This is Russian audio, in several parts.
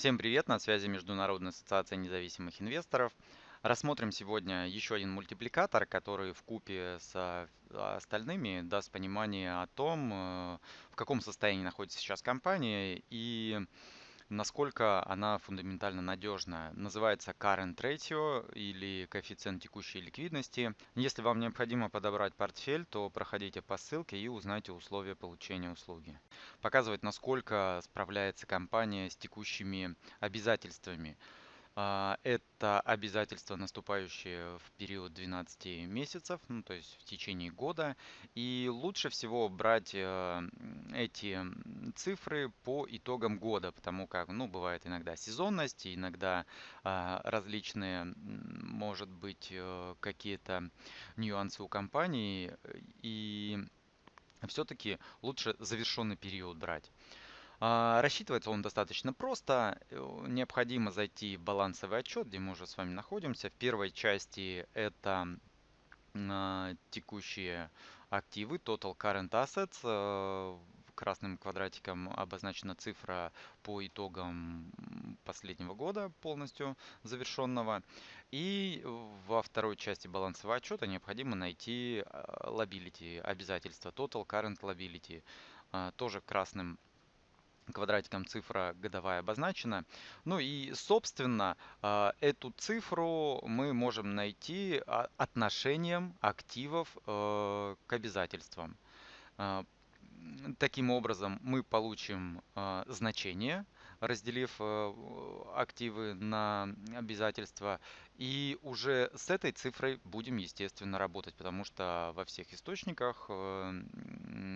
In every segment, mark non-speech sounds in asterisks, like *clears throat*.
Всем привет, на связи Международная ассоциация независимых инвесторов. Рассмотрим сегодня еще один мультипликатор, который в купе с а, остальными даст понимание о том, э, в каком состоянии находится сейчас компания и насколько она фундаментально надежна. Называется Current Ratio или коэффициент текущей ликвидности. Если вам необходимо подобрать портфель, то проходите по ссылке и узнайте условия получения услуги. Показывает, насколько справляется компания с текущими обязательствами. А, это обязательства, наступающие в период 12 месяцев, ну, то есть в течение года. И лучше всего брать э, эти цифры по итогам года, потому как, ну, бывает иногда сезонность, иногда а, различные, может быть, э, какие-то нюансы у компании, и все-таки лучше завершенный период брать. А, рассчитывается он достаточно просто. Э, необходимо зайти в балансовый отчет, где мы уже с вами находимся. В первой части это а, текущие активы, Total Current Assets. Э, красным квадратиком обозначена цифра по итогам последнего года полностью завершенного. И во второй части балансового отчета необходимо найти liability, обязательства, Total Current Liability. Тоже красным квадратиком цифра годовая обозначена. Ну и, собственно, а, эту цифру мы можем найти а, отношением активов э, к обязательствам. А, таким образом, мы получим значение – разделив э, активы на обязательства. И уже с этой цифрой будем, естественно, работать, потому что во всех источниках э,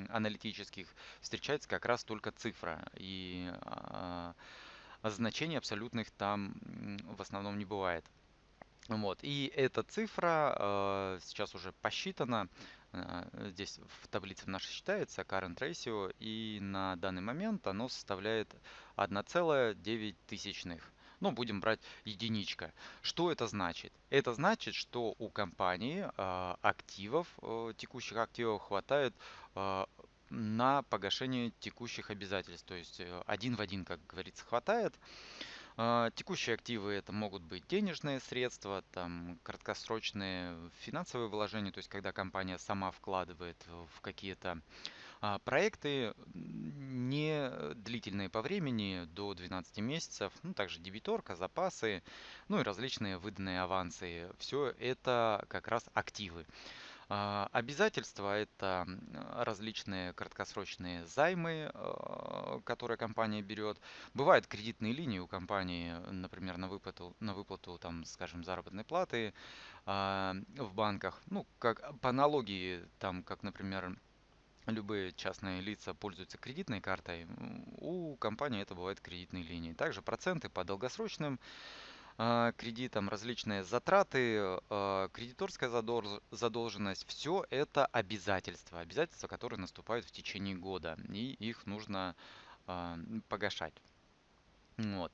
аналитических встречается как раз только цифра. И а, значений абсолютных там в основном не бывает. Вот. И эта цифра э, сейчас уже посчитана. Э, здесь в таблице нашей считается current ratio. И на данный момент оно составляет 1,9 тысячных. Ну, будем брать единичка. Что это значит? Это значит, что у компании э, активов, э, текущих активов хватает э, на погашение текущих обязательств. То есть э, один в один, как говорится, хватает. А, текущие активы это могут быть денежные средства, там, краткосрочные финансовые вложения, то есть когда компания сама вкладывает в какие-то а, проекты не длительные по времени, до 12 месяцев, ну, также дебиторка, запасы, ну и различные выданные авансы. Все это как раз активы. А, обязательства– это различные краткосрочные займы, а, которые компания берет. Бывают кредитные линии у компании, например, на выплату, на выплату там, скажем, заработной платы а, в банках. Ну, как по аналогии, там, как, например, любые частные лица пользуются кредитной картой, у компании это бывают кредитные линии. Также проценты по долгосрочным кредитам, различные затраты, а, кредиторская задолженность, все это обязательства, обязательства, которые наступают в течение года, и их нужно а, погашать. Вот.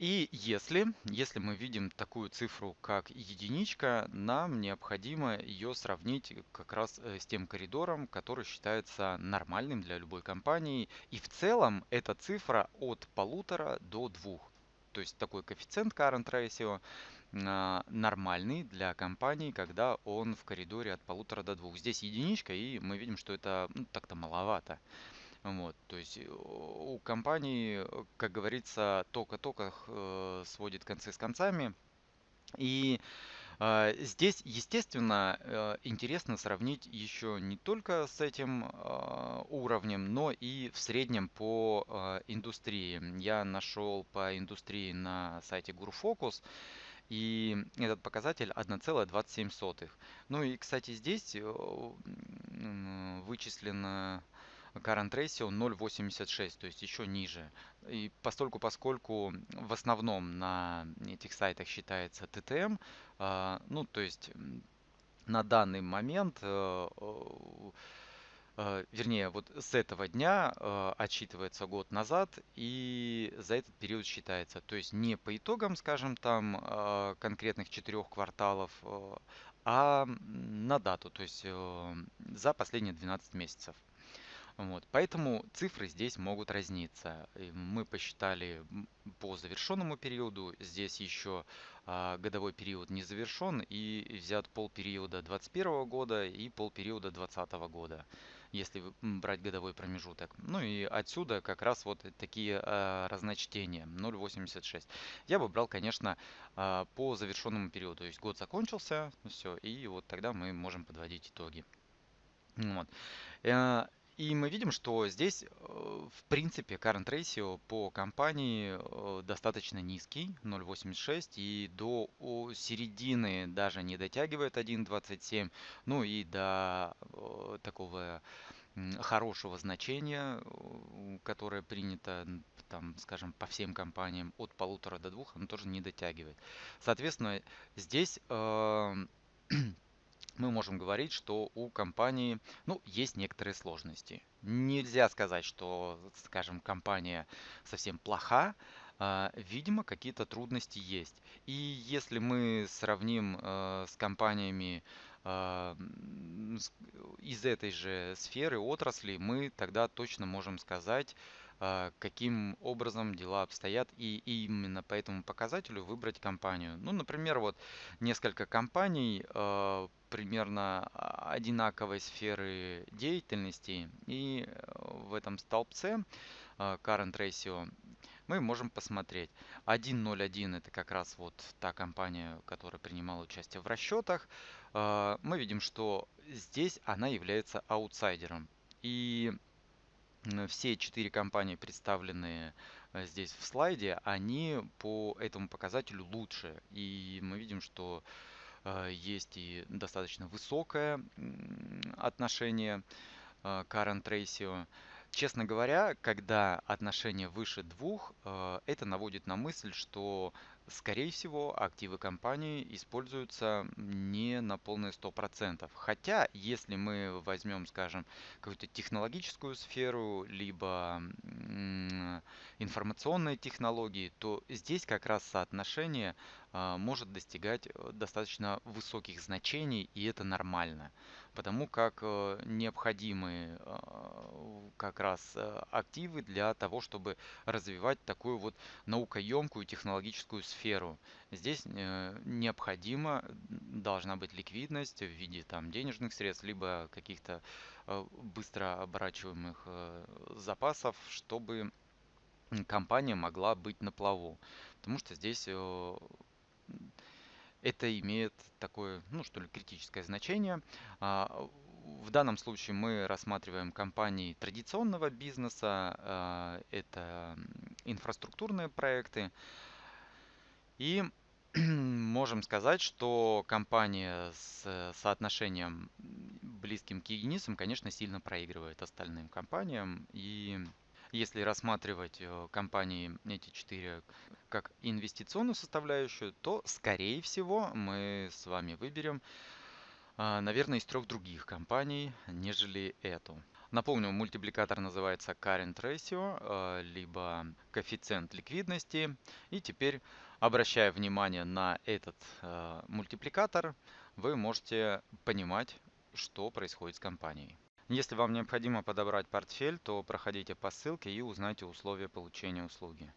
И если, если мы видим такую цифру, как единичка, нам необходимо ее сравнить как раз э, с тем коридором, который считается нормальным для любой компании. И в целом эта цифра от полутора до двух. То есть такой коэффициент current ratio а, нормальный для компании, когда он в коридоре от полутора до двух. Здесь единичка, и мы видим, что это ну, так-то маловато. Вот, то есть э, у компании, как говорится, только-только э, сводит концы с концами. И здесь, естественно, э, интересно сравнить еще не только с этим а, уровнем, но и в среднем по а, индустрии. Я нашел по индустрии на сайте GuruFocus, и этот показатель 1,27. Ну и, кстати, здесь э, вычислено current ratio 0.86, то есть еще ниже. И постольку, поскольку в основном на этих сайтах считается TTM, а, ну то есть на данный момент, э, э, вернее, вот с этого дня э, отсчитывается год назад и за этот период считается. То есть не по итогам, скажем, там конкретных четырех кварталов, а на дату, то есть за последние 12 месяцев. Вот. Поэтому цифры здесь могут разниться. Мы посчитали по завершенному периоду. Здесь еще а, годовой период не завершен и взят полпериода 2021 года и полпериода 2020 года, если брать годовой промежуток. Ну и отсюда как раз вот такие а, разночтения 0,86. Я бы брал, конечно, а, по завершенному периоду. То есть год закончился, все, и вот тогда мы можем подводить итоги. Вот. И мы видим, что здесь, э, в принципе, current ratio по компании э, достаточно низкий, 0.86, и до середины даже не дотягивает 1.27, ну и до э, такого хорошего значения, которое принято, там, скажем, по всем компаниям от полутора до двух, оно тоже не дотягивает. Соответственно, здесь мы можем говорить, что у компании, ну, есть некоторые сложности. Нельзя сказать, что, скажем, компания совсем плоха. А, Видимо, какие-то трудности есть. И если мы сравним э, с компаниями а, из этой же сферы, отрасли, мы тогда точно можем сказать, а, каким образом дела обстоят, и именно по этому показателю выбрать компанию. Ну, например, вот несколько компаний э, примерно а, одинаковой сферы деятельности, и э, в этом столбце current ratio мы можем посмотреть. 1.01 это как раз вот та компания, которая принимала участие в расчетах. Мы видим, что здесь она является аутсайдером. И все четыре компании, представленные э, здесь в слайде, они по этому показателю лучше. И мы видим, что э, есть и достаточно высокое отношение э, current ratio. Честно говоря, когда отношение выше двух, э, это наводит на мысль, что, скорее всего, активы компании используются не на полные 100%. Хотя, если мы возьмем, скажем, какую-то технологическую сферу, либо информационные технологии, то здесь как раз соотношение а, может достигать э, достаточно высоких значений, и это нормально потому как э, необходимы э, как раз э, активы для того, чтобы развивать такую вот наукоемкую технологическую сферу. Здесь э, необходимо, должна быть ликвидность в виде там денежных средств, либо каких-то быстро оборачиваемых запасов, чтобы компания могла быть на плаву. Потому что здесь это имеет такое, ну что ли, критическое значение. А, В данном случае мы рассматриваем компании традиционного бизнеса, а, это инфраструктурные проекты, и *clears throat* можем сказать, что компания с э, соотношением близким к единицам, конечно, сильно проигрывает остальным компаниям. И если рассматривать э, компании эти четыре как инвестиционную составляющую, то, скорее всего, мы с вами выберем, а, наверное, из трех других компаний, нежели эту. Напомню, мультипликатор называется Current Ratio, э, либо коэффициент ликвидности. И теперь, обращая внимание на этот э, мультипликатор, вы можете понимать, что происходит с компанией. Если вам необходимо подобрать портфель, то проходите по ссылке и узнайте условия получения услуги.